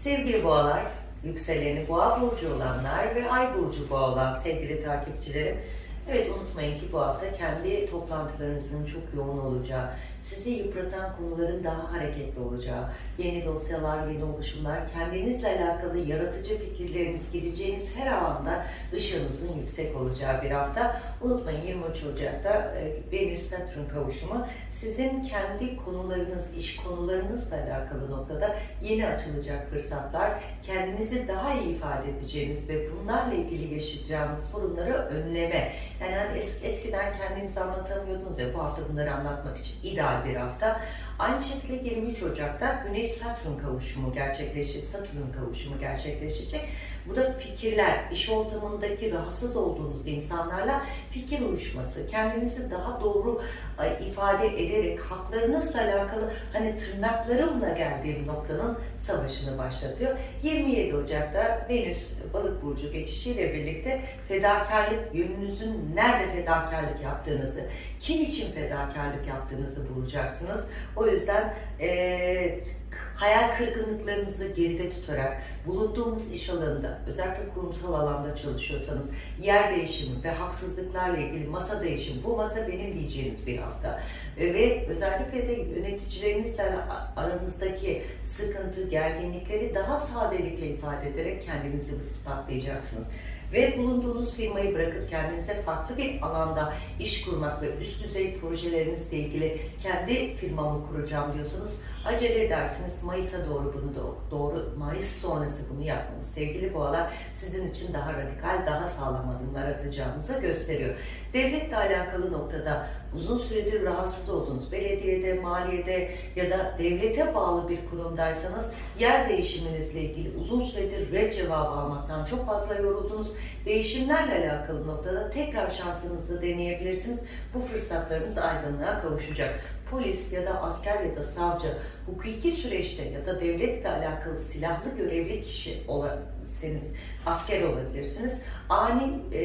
Sevgili boğalar, yükseleni boğa burcu olanlar ve ay burcu boğa olan sevgili takipçilerim. Evet unutmayın ki bu hafta kendi toplantılarınızın çok yoğun olacağı, sizi yıpratan konuların daha hareketli olacağı, yeni dosyalar, yeni oluşumlar, kendinizle alakalı yaratıcı fikirleriniz gireceğiniz her alanda ışığınızın yüksek olacağı bir hafta. Unutmayın 23 Ocak'ta e, Venüs-Satürn kavuşumu sizin kendi konularınız, iş konularınızla alakalı noktada yeni açılacak fırsatlar, kendinizi daha iyi ifade edeceğiniz ve bunlarla ilgili yaşayacağınız sorunları önleme. Yani hani es- eskiden kendinizi anlatamıyordunuz ya bu hafta bunları anlatmak için ideal bir hafta. Aynı şekilde 23 Ocak'ta Güneş-Satürn kavuşumu gerçekleşecek, Satürn kavuşumu gerçekleşecek. Bu da fikirler, iş ortamındaki rahatsız olduğunuz insanlarla fikir uyuşması, kendinizi daha doğru e, ifade ederek haklarınızla alakalı hani tırnaklarımla geldiğim noktanın savaşını başlatıyor. 27 Ocak'ta Venüs balık burcu geçişiyle birlikte fedakarlık yönünüzün nerede fedakarlık yaptığınızı, kim için fedakarlık yaptığınızı bulacaksınız. O yüzden eee hayal kırgınlıklarınızı geride tutarak bulunduğumuz iş alanında özellikle kurumsal alanda çalışıyorsanız yer değişimi ve haksızlıklarla ilgili masa değişimi bu masa benim diyeceğiniz bir hafta E, ve özellikle de yöneticilerinizle aranızdaki sıkıntı, gerginlikleri daha sadelikle ifade ederek kendinizi ispatlayacaksınız ve bulunduğunuz firmayı bırakıp kendinize farklı bir alanda iş kurmak ve üst düzey projelerinizle ilgili kendi firmamı kuracağım diyorsanız acele edersiniz. Mayıs'a doğru bunu da doğru Mayıs sonrası bunu yapmanız sevgili boğalar sizin için daha radikal, daha sağlam adımlar atacağınızı gösteriyor. Devletle alakalı noktada uzun süredir rahatsız olduğunuz belediyede, maliyede ya da devlete bağlı bir kurumdaysanız yer değişiminizle ilgili uzun süredir red cevabı almaktan çok fazla yoruldunuz. Değişimlerle alakalı noktada tekrar şansınızı deneyebilirsiniz. Bu fırsatlarınız aydınlığa kavuşacak. Polis ya da asker ya da savcı hukuki süreçte ya da devletle alakalı silahlı görevli kişi olabilirsiniz, asker olabilirsiniz. Ani e,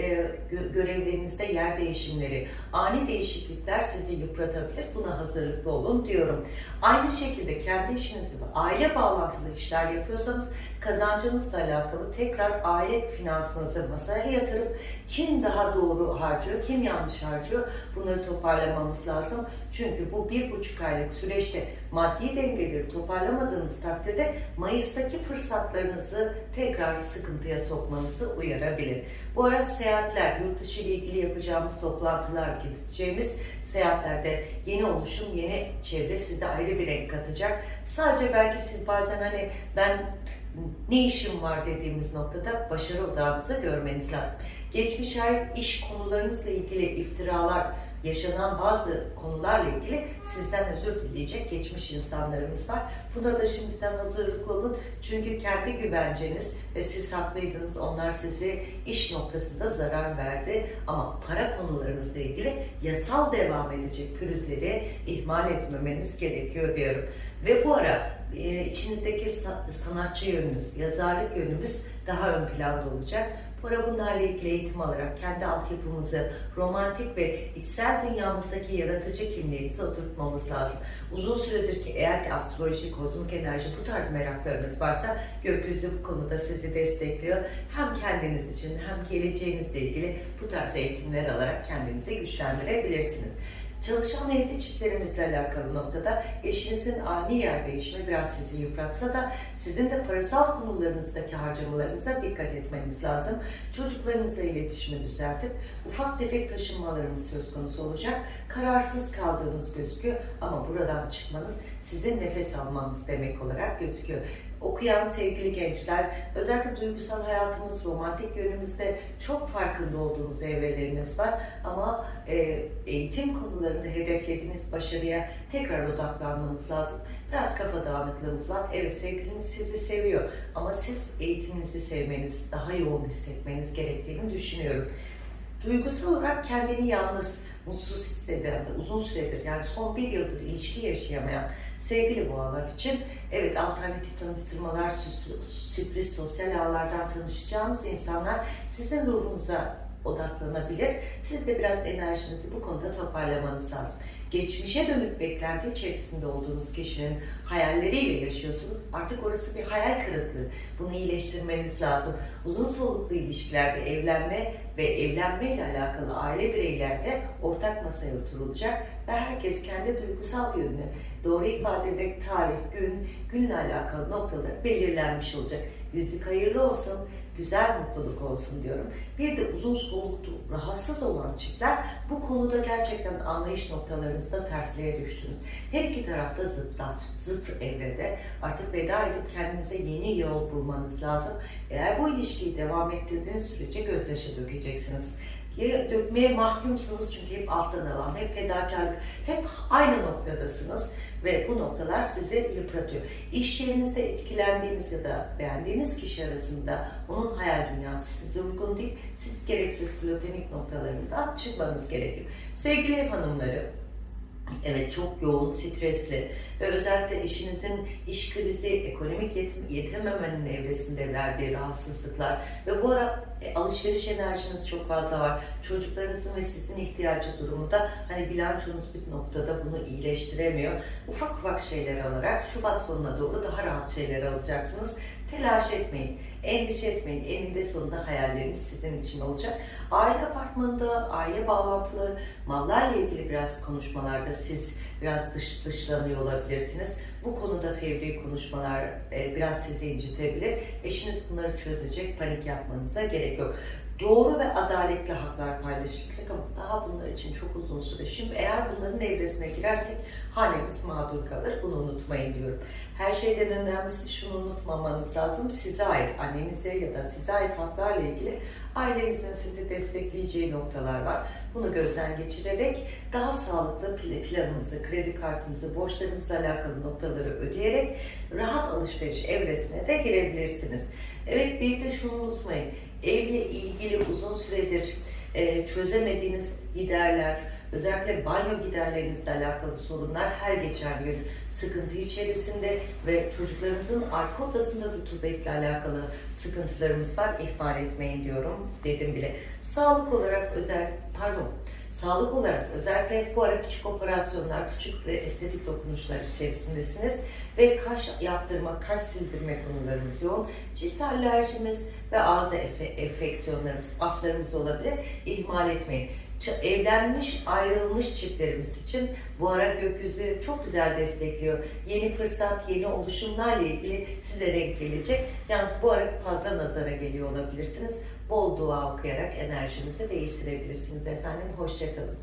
gö- görevlerinizde yer değişimleri, ani değişiklikler sizi yıpratabilir. Buna hazırlıklı olun diyorum. Aynı şekilde kendi işinizi ve aile bağlantılı işler yapıyorsanız kazancınızla alakalı tekrar aile finansınızı masaya yatırıp kim daha doğru harcıyor, kim yanlış harcıyor bunları toparlamamız lazım. Çünkü bu bir buçuk aylık süreçte maddi dengeleri toparlamadığınız takdirde Mayıs'taki fırsatlarınızı tekrar sıkıntıya sokmanızı uyarabilir. Bu ara seyahatler, yurt dışı ile ilgili yapacağımız toplantılar, gideceğimiz seyahatlerde yeni oluşum, yeni çevre size ayrı bir renk katacak. Sadece belki siz bazen hani ben ne işim var dediğimiz noktada başarı odağınızı görmeniz lazım. Geçmişe ait iş konularınızla ilgili iftiralar, yaşanan bazı konularla ilgili sizden özür dileyecek geçmiş insanlarımız var. Buna da şimdiden hazırlıklı olun. Çünkü kendi güvenceniz ve siz haklıydınız. Onlar sizi iş noktasında zarar verdi. Ama para konularınızla ilgili yasal devam edecek pürüzleri ihmal etmemeniz gerekiyor diyorum. Ve bu ara e, içinizdeki sa- sanatçı yönünüz, yazarlık yönümüz daha ön planda olacak. Bu ara bunlarla ilgili eğitim alarak kendi altyapımızı, romantik ve içsel dünyamızdaki yaratıcı kimliğimizi oturtmamız lazım. Uzun süredir ki eğer ki astroloji, kozmik enerji bu tarz meraklarınız varsa gökyüzü bu konuda sizi destekliyor. Hem kendiniz için hem geleceğinizle ilgili bu tarz eğitimler alarak kendinizi güçlendirebilirsiniz. Çalışan evli çiftlerimizle alakalı noktada eşinizin ani yer değişimi biraz sizi yıpratsa da sizin de parasal konularınızdaki harcamalarınıza dikkat etmeniz lazım. Çocuklarınızla iletişimi düzeltip ufak tefek taşınmalarımız söz konusu olacak. Kararsız kaldığınız gözüküyor ama buradan çıkmanız sizin nefes almanız demek olarak gözüküyor. Okuyan sevgili gençler, özellikle duygusal hayatımız, romantik yönümüzde çok farkında olduğunuz evreleriniz var. Ama e, eğitim konularında hedeflediğiniz başarıya tekrar odaklanmanız lazım. Biraz kafa dağınıklığımız var. Evet sevgiliniz sizi seviyor ama siz eğitiminizi sevmeniz, daha yoğun hissetmeniz gerektiğini düşünüyorum. Duygusal olarak kendini yalnız, mutsuz hisseden de uzun süredir yani son bir yıldır ilişki yaşayamayan sevgili boğalar için evet alternatif tanıştırmalar, sü- sürpriz sosyal ağlardan tanışacağınız insanlar sizin ruhunuza odaklanabilir. Siz de biraz enerjinizi bu konuda toparlamanız lazım. geçmişe dönük beklenti içerisinde olduğunuz kişinin hayalleriyle yaşıyorsunuz. Artık orası bir hayal kırıklığı. Bunu iyileştirmeniz lazım. Uzun soluklu ilişkilerde evlenme ve evlenme ile alakalı aile bireylerde ortak masaya oturulacak ve herkes kendi duygusal yönünü doğru ifade ederek tarih, gün, günle alakalı noktaları belirlenmiş olacak. Yüzük hayırlı olsun, güzel mutluluk olsun diyorum. Bir de uzun soluklu, rahatsız olan çiftler bu konuda gerçekten anlayış noktalarınızda tersliğe düştünüz. Her iki tarafta zıtlar, zıt evrede. Artık veda edip kendinize yeni yol bulmanız lazım. Eğer bu ilişkiyi devam ettirdiğiniz sürece gözyaşı dökeceksiniz. Dökmeye mahkumsunuz çünkü hep alttan alan, hep fedakarlık, hep aynı noktadasınız ve bu noktalar sizi yıpratıyor. İş yerinizde etkilendiğiniz ya da beğendiğiniz kişi arasında onun hayal dünyası size uygun değil. Siz gereksiz platonik noktalarından çıkmanız gerekiyor. Sevgili ev hanımları, Evet çok yoğun, stresli ve özellikle eşinizin iş krizi, ekonomik yet- yetememenin evresinde verdiği rahatsızlıklar ve bu ara e, alışveriş enerjiniz çok fazla var. Çocuklarınızın ve sizin ihtiyacı durumunda hani bilançonuz bir noktada bunu iyileştiremiyor. Ufak ufak şeyler alarak Şubat sonuna doğru daha rahat şeyler alacaksınız. Telaş etmeyin, endişe etmeyin. Eninde sonunda hayalleriniz sizin için olacak. Aile apartmanında, aile bağlantıları, mallarla ilgili biraz konuşmalarda siz biraz dış, dışlanıyor olabilirsiniz. Bu konuda fevri konuşmalar e, biraz sizi incitebilir. Eşiniz bunları çözecek, panik yapmanıza gerek yok. Doğru ve adaletli haklar paylaşılacak ama daha bunlar için çok uzun süre. Şimdi eğer bunların evresine girersek hanemiz mağdur kalır. Bunu unutmayın diyorum. Her şeyden önemlisi şunu unutmamanız lazım. Size ait, annenize ya da size ait haklarla ilgili ailenizin sizi destekleyeceği noktalar var. Bunu gözden geçirerek daha sağlıklı pl- planımızı, kredi kartımızı, borçlarımızla alakalı noktaları ödeyerek rahat alışveriş evresine de girebilirsiniz. Evet bir de şunu unutmayın. Evle ilgili uzun süredir e, çözemediğiniz giderler, özellikle banyo giderlerinizle alakalı sorunlar her geçen gün sıkıntı içerisinde ve çocuklarınızın arka odasında rutubetle alakalı sıkıntılarımız var. İhmal etmeyin diyorum dedim bile. Sağlık olarak özel, pardon, sağlık olarak özellikle bu ara küçük operasyonlar, küçük ve estetik dokunuşlar içerisindesiniz ve kaş yaptırma, kaş sildirme konularımız yoğun. Cilt alerjimiz ve ağız efe- enfeksiyonlarımız, aflarımız olabilir. İhmal etmeyin. Evlenmiş, ayrılmış çiftlerimiz için bu ara gökyüzü çok güzel destekliyor. Yeni fırsat, yeni oluşumlarla ilgili size denk gelecek. Yalnız bu ara fazla nazara geliyor olabilirsiniz. Bol dua okuyarak enerjinizi değiştirebilirsiniz efendim. Hoşçakalın.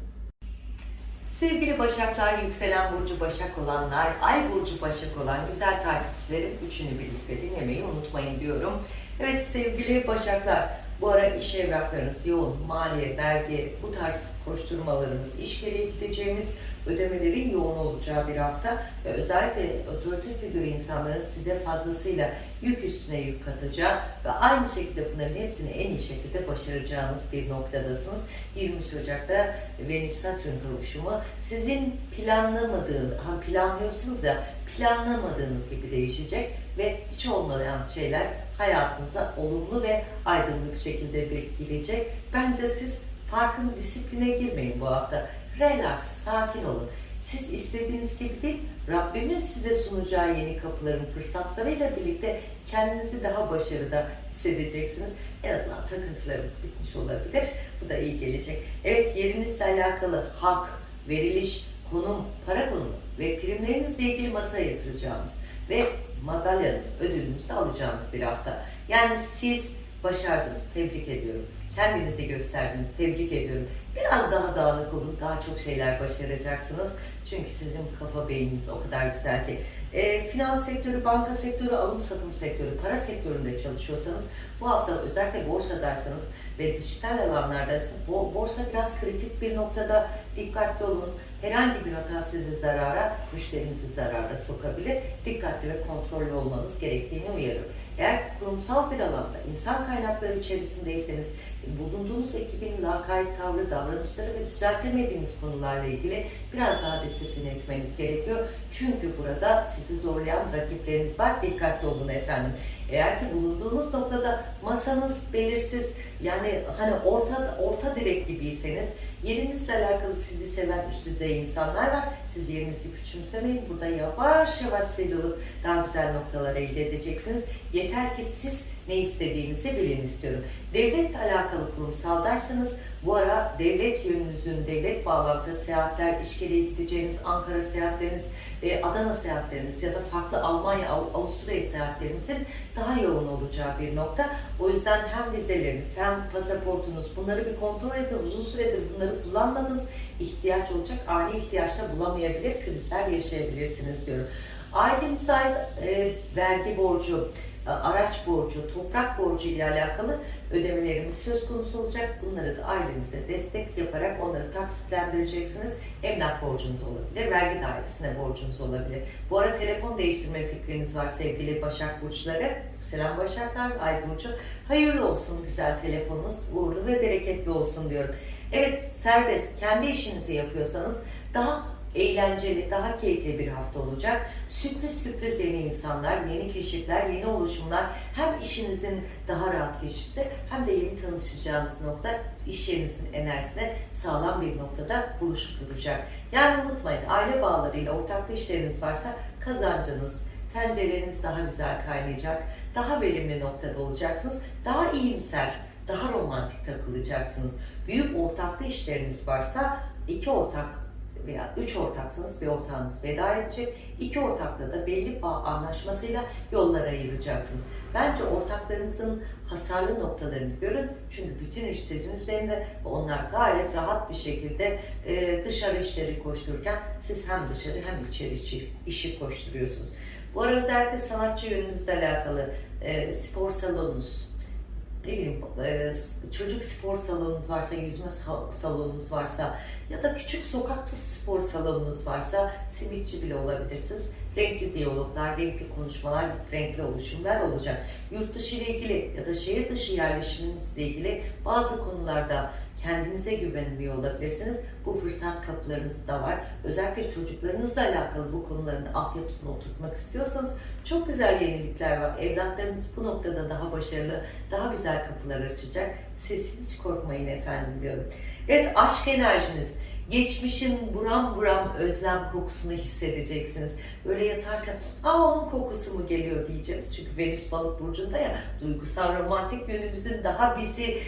Sevgili Başaklar, yükselen burcu Başak olanlar, ay burcu Başak olan güzel takipçilerim üçünü birlikte dinlemeyi unutmayın diyorum. Evet sevgili Başaklar, bu ara iş evraklarınız yoğun, maliye, vergi, bu tarz koşturmalarımız, iş gereği gideceğimiz ödemelerin yoğun olacağı bir hafta ve özellikle otorite figürü insanların size fazlasıyla yük üstüne yük katacağı ve aynı şekilde bunların hepsini en iyi şekilde başaracağınız bir noktadasınız. 23 Ocak'ta Venüs-Satürn kavuşumu sizin planlamadığınız, ha planlıyorsunuz ya planlamadığınız gibi değişecek ve hiç olmayan şeyler hayatınıza olumlu ve aydınlık şekilde bir girecek. Bence siz farkın disipline girmeyin bu hafta. Relax, sakin olun. Siz istediğiniz gibi değil, Rabbimin size sunacağı yeni kapıların fırsatlarıyla birlikte kendinizi daha başarıda hissedeceksiniz. En azından takıntılarınız bitmiş olabilir. Bu da iyi gelecek. Evet yerinizle alakalı hak, veriliş, konum, para konumu ve primlerinizle ilgili masaya yatıracağımız ve madalyanız, ödülünüzü alacağınız bir hafta. Yani siz başardınız. Tebrik ediyorum. Kendinizi gösterdiniz. Tebrik ediyorum. Biraz daha dağınık olun. Daha çok şeyler başaracaksınız. Çünkü sizin kafa beyniniz o kadar güzel ki. E, finans sektörü, banka sektörü, alım satım sektörü, para sektöründe çalışıyorsanız bu hafta özellikle borsadaysanız ve dijital alanlarda bo- borsa biraz kritik bir noktada dikkatli olun. Herhangi bir hata sizi zarara, müşterinizi zarara sokabilir. Dikkatli ve kontrollü olmanız gerektiğini uyarıyorum. Eğer kurumsal bir alanda insan kaynakları içerisindeyseniz bulunduğunuz ekibin lakayt tavrı, davranışları ve düzeltemediğiniz konularla ilgili biraz daha disiplin etmeniz gerekiyor. Çünkü burada sizi zorlayan rakipleriniz var. Dikkatli olun efendim. Eğer ki bulunduğunuz noktada masanız belirsiz, yani hani orta orta direk gibiyseniz Yerinizle alakalı sizi seven üst düzey insanlar var. Siz yerinizi küçümsemeyin. Burada yavaş yavaş sıyrılıp daha güzel noktalar elde edeceksiniz. Yeter ki siz ne istediğinizi bilin istiyorum. Devletle alakalı kurumsal derseniz bu ara devlet yönünüzün, devlet bağlantılı seyahatler, işgeliğe gideceğiniz Ankara seyahatleriniz, e, Adana seyahatleriniz ya da farklı Almanya, Av- Avusturya seyahatlerinizin daha yoğun olacağı bir nokta. O yüzden hem vizeleriniz hem pasaportunuz bunları bir kontrol edin. Uzun süredir bunları kullanmadınız. İhtiyaç olacak. Ani ihtiyaçta bulamayabilir, krizler yaşayabilirsiniz diyorum. Ailenize ait e, vergi borcu, e, araç borcu, toprak borcu ile alakalı ödemelerimiz söz konusu olacak. Bunları da ailenize destek yaparak onları taksitlendireceksiniz. Emlak borcunuz olabilir, vergi dairesine borcunuz olabilir. Bu ara telefon değiştirme fikriniz var sevgili Başak Burçları. Selam Başaklar, Ay Burcu. Hayırlı olsun güzel telefonunuz, uğurlu ve bereketli olsun diyorum. Evet, serbest, kendi işinizi yapıyorsanız daha eğlenceli, daha keyifli bir hafta olacak. Sürpriz sürpriz yeni insanlar, yeni keşifler, yeni oluşumlar hem işinizin daha rahat geçişi hem de yeni tanışacağınız nokta iş yerinizin enerjisine sağlam bir noktada buluşturacak. Yani unutmayın aile bağlarıyla ortaklı işleriniz varsa kazancınız, tencereniz daha güzel kaynayacak, daha verimli noktada olacaksınız, daha iyimser, daha romantik takılacaksınız. Büyük ortaklı işleriniz varsa iki ortak veya üç ortaksanız bir ortağınız veda edecek. İki ortakla da belli bağ anlaşmasıyla yollara ayıracaksınız. Bence ortaklarınızın hasarlı noktalarını görün. Çünkü bütün iş sizin üzerinde ve onlar gayet rahat bir şekilde e, dışarı işleri koştururken siz hem dışarı hem içeri içi, işi koşturuyorsunuz. Bu ara özellikle sanatçı yönünüzle alakalı e, spor salonunuz, ne bileyim e, çocuk spor salonunuz varsa, yüzme sa- salonunuz varsa ya da küçük sokakta spor salonunuz varsa simitçi bile olabilirsiniz. Renkli diyaloglar, renkli konuşmalar, renkli oluşumlar olacak. Yurt dışı ile ilgili ya da şehir dışı yerleşiminizle ilgili bazı konularda kendinize güvenmiyor olabilirsiniz. Bu fırsat kapılarınız da var. Özellikle çocuklarınızla alakalı bu konuların altyapısını oturtmak istiyorsanız çok güzel yenilikler var. Evlatlarınız bu noktada daha başarılı, daha güzel kapılar açacak. Siz hiç korkmayın efendim diyorum. Evet aşk enerjiniz. Geçmişin buram buram özlem kokusunu hissedeceksiniz. Böyle yatarken, aa onun kokusu mu geliyor diyeceğiz. Çünkü Venüs balık burcunda ya duygusal romantik yönümüzün daha bizi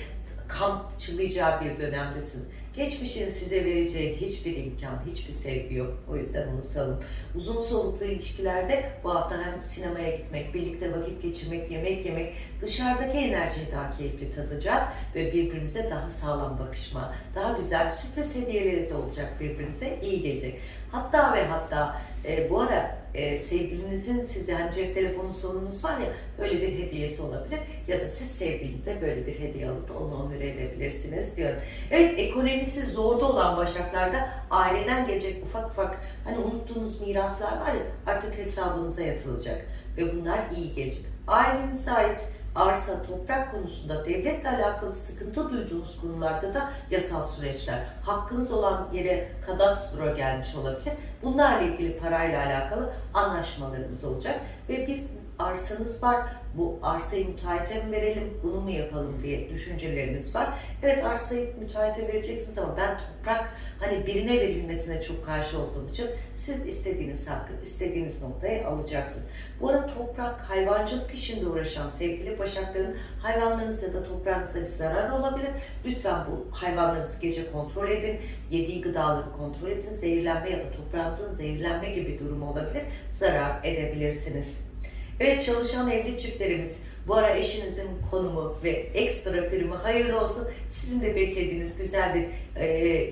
kampçılayacağı bir dönemdesiniz. Geçmişin size vereceği hiçbir imkan, hiçbir sevgi yok. O yüzden unutalım. Uzun soluklu ilişkilerde bu hafta hem sinemaya gitmek, birlikte vakit geçirmek, yemek yemek, dışarıdaki enerjiyi daha keyifli tadacağız ve birbirimize daha sağlam bakışma, daha güzel sürpriz hediyeleri de olacak birbirinize iyi gelecek. Hatta ve hatta e, bu ara e, sevgilinizin size hani cep telefonu sorununuz var ya böyle bir hediyesi olabilir ya da siz sevgilinize böyle bir hediye alıp onu onur edebilirsiniz diyorum. Evet ekonomisi zorda olan başaklarda aileden gelecek ufak ufak hani unuttuğunuz miraslar var ya artık hesabınıza yatılacak ve bunlar iyi gelecek. Ailenize ait arsa, toprak konusunda devletle alakalı sıkıntı duyduğunuz konularda da yasal süreçler, hakkınız olan yere kadastro gelmiş olabilir. Bunlarla ilgili parayla alakalı anlaşmalarımız olacak ve bir arsanız var. Bu arsayı müteahhite mi verelim, bunu mu yapalım diye düşünceleriniz var. Evet arsayı müteahhite vereceksiniz ama ben toprak hani birine verilmesine çok karşı olduğum için siz istediğiniz hakkı, istediğiniz noktaya alacaksınız. Bu arada toprak, hayvancılık işinde uğraşan sevgili başakların hayvanlarınız ya da toprağınızda bir zarar olabilir. Lütfen bu hayvanlarınızı gece kontrol edin. Yediği gıdaları kontrol edin. Zehirlenme ya da toprağınızın zehirlenme gibi durumu olabilir. Zarar edebilirsiniz. Evet çalışan evli çiftlerimiz bu ara eşinizin konumu ve ekstra primi hayırlı olsun. Sizin de beklediğiniz güzel bir e,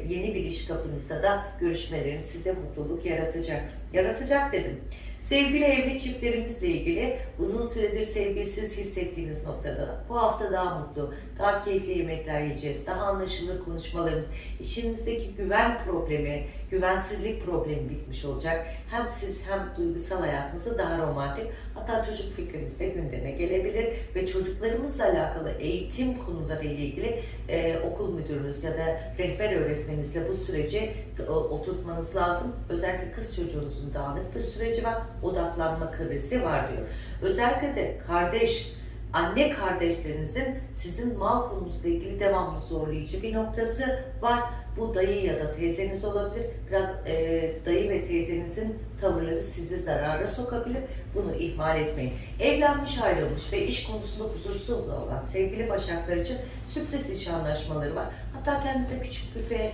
yeni bir iş kapınızda da görüşmeleriniz size mutluluk yaratacak. Yaratacak dedim. Sevgili evli çiftlerimizle ilgili uzun süredir sevgisiz hissettiğiniz noktada da bu hafta daha mutlu, daha keyifli yemekler yiyeceğiz, daha anlaşılır konuşmalarımız, işinizdeki güven problemi, güvensizlik problemi bitmiş olacak. Hem siz hem duygusal hayatınızda daha romantik, hatta çocuk fikrimiz de gündeme gelebilir ve çocuklarımızla alakalı eğitim konuları ile ilgili e, okul müdürünüz ya da rehber öğretmeninizle bu süreci o- oturtmanız lazım. Özellikle kız çocuğunuzun dağınık bir süreci var, odaklanma krizi var diyor. Özellikle de kardeş, anne kardeşlerinizin sizin mal konunuzla ilgili devamlı zorlayıcı bir noktası var. Bu dayı ya da teyzeniz olabilir. Biraz e, dayı ve teyzenizin tavırları sizi zarara sokabilir. Bunu ihmal etmeyin. Evlenmiş, ayrılmış ve iş konusunda huzursuz olan sevgili başaklar için sürpriz iş anlaşmaları var. Hatta kendinize küçük büfe,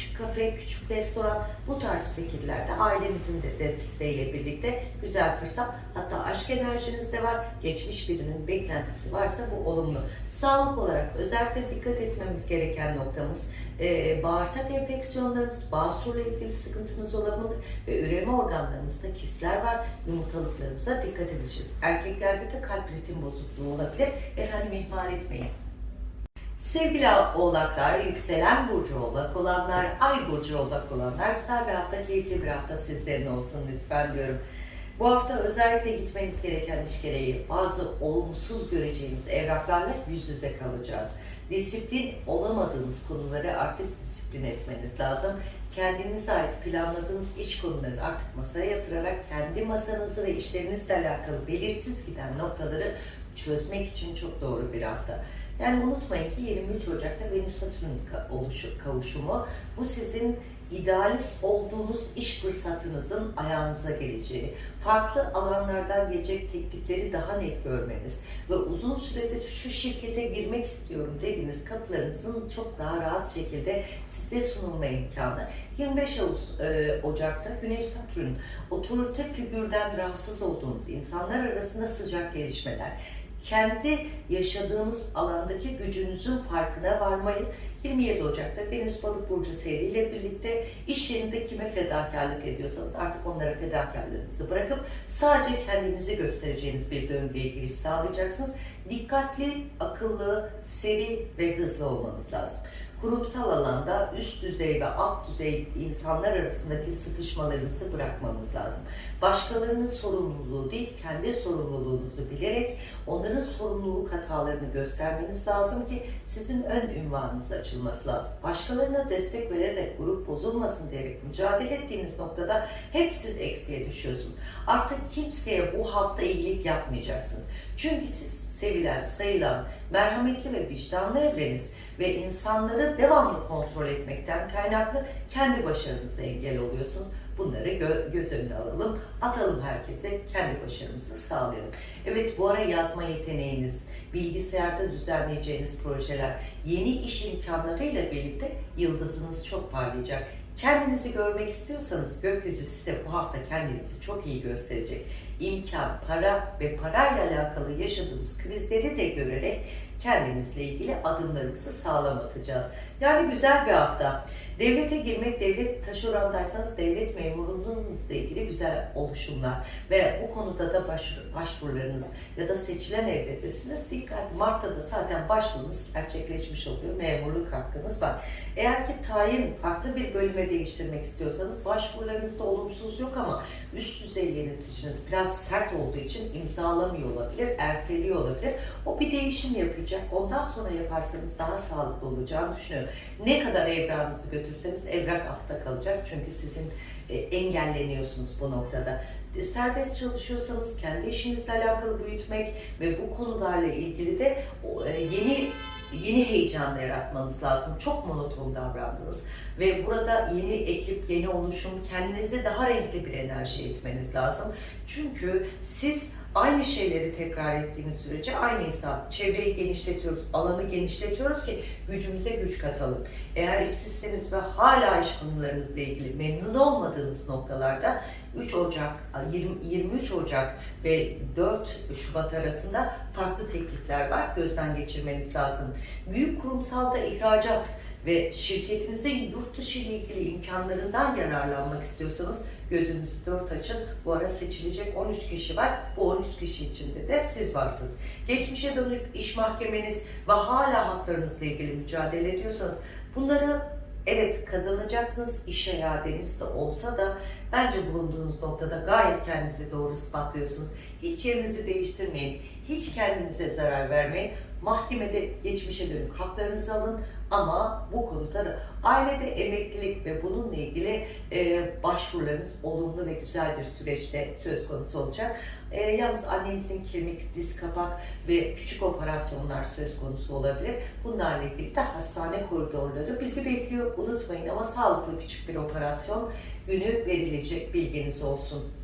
küçük kafe, küçük restoran bu tarz fikirlerde ailenizin de desteğiyle birlikte güzel fırsat. Hatta aşk enerjiniz de var. Geçmiş birinin beklentisi varsa bu olumlu. Sağlık olarak özellikle dikkat etmemiz gereken noktamız e, bağırsak enfeksiyonlarımız, bağırsurla ilgili sıkıntınız olabilir ve üreme organlarımızda kistler var. Yumurtalıklarımıza dikkat edeceğiz. Erkeklerde de kalp ritim bozukluğu olabilir. Efendim ihmal etmeyin. Sevgili oğlaklar, yükselen burcu oğlak olanlar, ay burcu oğlak olanlar, güzel bir hafta, keyifli bir hafta sizlerin olsun lütfen diyorum. Bu hafta özellikle gitmeniz gereken iş gereği bazı olumsuz göreceğiniz evraklarla yüz yüze kalacağız. Disiplin olamadığınız konuları artık disiplin etmeniz lazım. Kendinize ait planladığınız iş konularını artık masaya yatırarak kendi masanızı ve işlerinizle alakalı belirsiz giden noktaları çözmek için çok doğru bir hafta. Yani unutmayın ki 23 Ocak'ta Venüs-Satürn oluşu, kavuşumu bu sizin idealist olduğunuz iş fırsatınızın ayağınıza geleceği, farklı alanlardan gelecek teklifleri daha net görmeniz ve uzun süredir şu şirkete girmek istiyorum dediğiniz kapılarınızın çok daha rahat şekilde size sunulma imkanı. 25 Ağustos, e, Ocak'ta Güneş-Satürn otorite figürden rahatsız olduğunuz insanlar arasında sıcak gelişmeler, kendi yaşadığınız alandaki gücünüzün farkına varmayı 27 Ocak'ta Venüs Balık Burcu seriyle birlikte iş yerinde kime fedakarlık ediyorsanız artık onlara fedakarlığınızı bırakıp sadece kendinizi göstereceğiniz bir döngüye giriş sağlayacaksınız. Dikkatli, akıllı, seri ve hızlı olmanız lazım kurumsal alanda üst düzey ve alt düzey insanlar arasındaki sıkışmalarımızı bırakmamız lazım. Başkalarının sorumluluğu değil, kendi sorumluluğunuzu bilerek onların sorumluluk hatalarını göstermeniz lazım ki sizin ön ünvanınız açılması lazım. Başkalarına destek vererek grup bozulmasın diyerek mücadele ettiğiniz noktada hep siz eksiye düşüyorsunuz. Artık kimseye bu hafta iyilik yapmayacaksınız. Çünkü siz sevilen, sayılan, merhametli ve vicdanlı evreniz ve insanları devamlı kontrol etmekten kaynaklı kendi başarınıza engel oluyorsunuz. Bunları gö göz önüne alalım, atalım herkese, kendi başarımızı sağlayalım. Evet bu ara yazma yeteneğiniz, bilgisayarda düzenleyeceğiniz projeler, yeni iş imkanlarıyla birlikte yıldızınız çok parlayacak. Kendinizi görmek istiyorsanız gökyüzü size bu hafta kendinizi çok iyi gösterecek. İmkan, para ve parayla alakalı yaşadığımız krizleri de görerek kendimizle ilgili adımlarımızı sağlamatacağız. Yani güzel bir hafta. Devlete girmek, devlet taşerondaysanız devlet memurluğunuzla ilgili güzel oluşumlar ve bu konuda da başvur, başvurularınız ya da seçilen evredesiniz. Dikkat, Mart'ta da zaten başvurunuz gerçekleşmiş oluyor. Memurluk hakkınız var. Eğer ki tayin farklı bir bölüme değiştirmek istiyorsanız başvurularınızda olumsuz yok ama üst düzey yöneticiniz biraz sert olduğu için imzalamıyor olabilir, erteliyor olabilir. O bir değişim yapacak. Ondan sonra yaparsanız daha sağlıklı olacağını düşünüyorum. Ne kadar evrağınızı götürseniz evrak altta kalacak. Çünkü sizin e, engelleniyorsunuz bu noktada serbest çalışıyorsanız kendi işinizle alakalı büyütmek ve bu konularla ilgili de e, yeni yeni heyecan da yaratmanız lazım. Çok monoton davrandınız ve burada yeni ekip, yeni oluşum, kendinize daha renkli bir enerji etmeniz lazım. Çünkü siz aynı şeyleri tekrar ettiğiniz sürece aynı insan. Çevreyi genişletiyoruz, alanı genişletiyoruz ki gücümüze güç katalım. Eğer işsizseniz ve hala iş konularınızla ilgili memnun olmadığınız noktalarda 3 Ocak, 20, 23 Ocak ve 4 Şubat arasında farklı teklifler var. Gözden geçirmeniz lazım. Büyük kurumsalda ihracat ve şirketinizin yurt dışı ile ilgili imkanlarından yararlanmak istiyorsanız gözünüzü dört açın. Bu ara seçilecek 13 kişi var. Bu 13 kişi içinde de siz varsınız. Geçmişe dönük iş mahkemeniz ve hala haklarınızla ilgili mücadele ediyorsanız bunları Evet kazanacaksınız iş iadeniz de olsa da bence bulunduğunuz noktada gayet kendinizi doğru ispatlıyorsunuz. Hiç yerinizi değiştirmeyin. Hiç kendinize zarar vermeyin. Mahkemede geçmişe dönük haklarınızı alın ama bu konuda da ailede emeklilik ve bununla ilgili e, başvurularınız olumlu ve güzel bir süreçte söz konusu olacak. E, yalnız annenizin kemik, diz kapak ve küçük operasyonlar söz konusu olabilir. Bunlarla ilgili de hastane koridorları bizi bekliyor. Unutmayın ama sağlıklı küçük bir operasyon günü verilecek bilginiz olsun.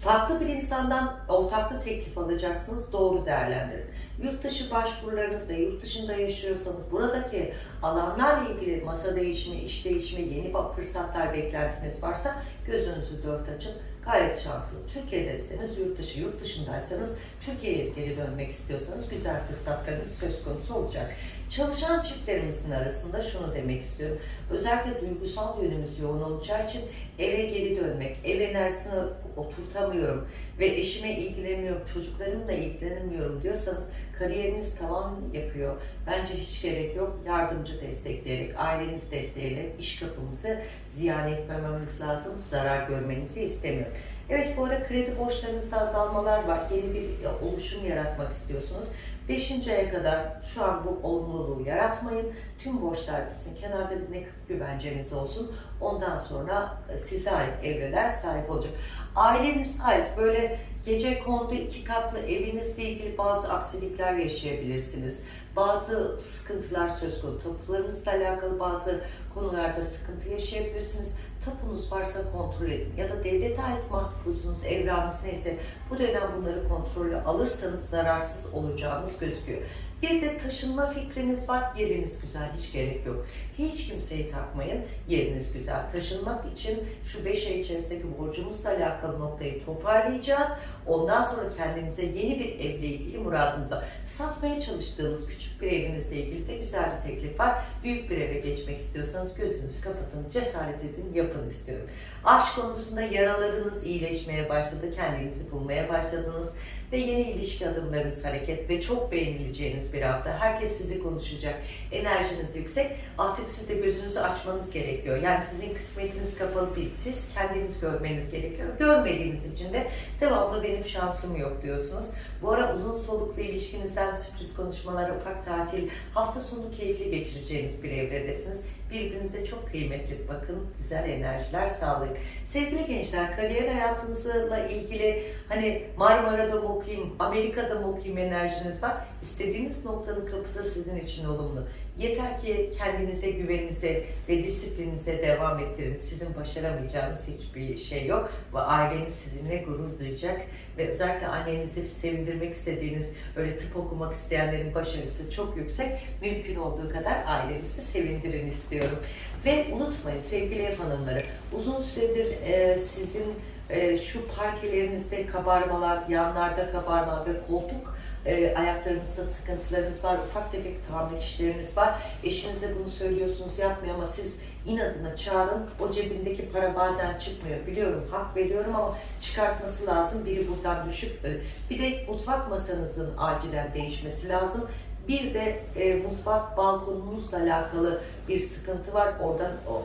Farklı bir insandan ortaklı teklif alacaksınız, doğru değerlendirin. Yurt dışı başvurularınız ve yurt dışında yaşıyorsanız buradaki alanlarla ilgili masa değişimi, iş değişimi, yeni fırsatlar, beklentiniz varsa gözünüzü dört açın. Gayet şanslı. Türkiye'deyseniz yurt dışı, yurt dışındaysanız Türkiye'ye geri dönmek istiyorsanız güzel fırsatlarınız söz konusu olacak. Çalışan çiftlerimizin arasında şunu demek istiyorum. Özellikle duygusal yönümüz yoğun olacağı için eve geri dönmek, ev enerjisini oturtamıyorum ve eşime ilgilenmiyorum, çocuklarımla ilgilenemiyorum diyorsanız kariyeriniz tavan yapıyor. Bence hiç gerek yok. Yardımcı destekleyerek, aileniz desteğiyle iş kapımızı ziyan etmememiz lazım. Zarar görmenizi istemiyorum. Evet bu ara kredi borçlarınızda azalmalar var. Yeni bir oluşum yaratmak istiyorsunuz. Beşinci aya kadar şu an bu olumluluğu yaratmayın. Tüm borçlar bitsin. Kenarda bir nakit güvenceniz olsun. Ondan sonra size ait evreler sahip olacak. Ailenize ait böyle gece kondu iki katlı evinizle ilgili bazı aksilikler yaşayabilirsiniz. Bazı sıkıntılar söz konusu. Tapularınızla alakalı bazı konularda sıkıntı yaşayabilirsiniz. Tapunuz varsa kontrol edin. Ya da devlete ait mahpuzunuz, evranınız neyse bu dönem bunları kontrolü alırsanız zararsız olacağınız gözüküyor. Bir de taşınma fikriniz var, yeriniz güzel, hiç gerek yok. Hiç kimseyi takmayın, yeriniz güzel. Taşınmak için şu 5 ay içerisindeki borcumuzla alakalı noktayı toparlayacağız. Ondan sonra kendimize yeni bir evle ilgili muradımız var. Satmaya çalıştığınız küçük bir evinizle ilgili de güzel bir teklif var. Büyük bir eve geçmek istiyorsanız gözünüzü kapatın, cesaret edin, yapın istiyorum. Aşk konusunda yaralarınız iyileşmeye başladı, kendinizi bulmaya başladınız ve yeni ilişki adımlarınız hareket ve çok beğenileceğiniz bir hafta. Herkes sizi konuşacak. Enerjiniz yüksek. Artık siz de gözünüzü açmanız gerekiyor. Yani sizin kısmetiniz kapalı değil. Siz kendiniz görmeniz gerekiyor. Görmediğiniz için de devamlı benim şansım yok diyorsunuz. Bu ara uzun soluklu ilişkinizden sürpriz konuşmalar, ufak tatil, hafta sonu keyifli geçireceğiniz bir evredesiniz. Birbirinize çok kıymetli bakın, güzel enerjiler sağlayın. Sevgili gençler, kariyer hayatınızla ilgili hani Marmara'da mı okuyayım, Amerika'da mı okuyayım enerjiniz var. İstediğiniz noktanın kapısı sizin için olumlu. Yeter ki kendinize, güveninize ve disiplininize devam ettirin. Sizin başaramayacağınız hiçbir şey yok ve aileniz sizinle gurur duyacak ve özellikle annenizi sevindirmek istediğiniz, öyle tıp okumak isteyenlerin başarısı çok yüksek. Mümkün olduğu kadar ailenizi sevindirin istiyorum. Ve unutmayın sevgili ev hanımları, uzun süredir e, sizin e, şu parkelerinizde kabarmalar, yanlarda kabarma ve koltuk e, ayaklarınızda sıkıntılarınız var, ufak tefek tamir işleriniz var. Eşinize bunu söylüyorsunuz yapmıyor ama siz inadına çağırın. O cebindeki para bazen çıkmıyor. Biliyorum hak veriyorum ama çıkartması lazım. Biri buradan düşüp bir de mutfak masanızın acilen değişmesi lazım. Bir de e, mutfak balkonunuzla alakalı bir sıkıntı var. Oradan o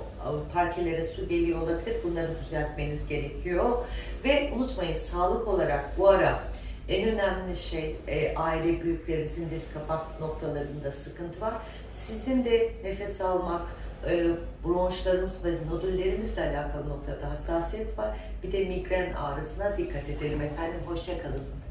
parkelere su geliyor olabilir. Bunları düzeltmeniz gerekiyor. Ve unutmayın sağlık olarak bu ara en önemli şey e, aile büyüklerimizin diz kapak noktalarında sıkıntı var. Sizin de nefes almak, e, bronşlarımız ve nodüllerimizle alakalı noktada hassasiyet var. Bir de migren ağrısına dikkat edelim efendim. Hoşçakalın.